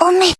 おめ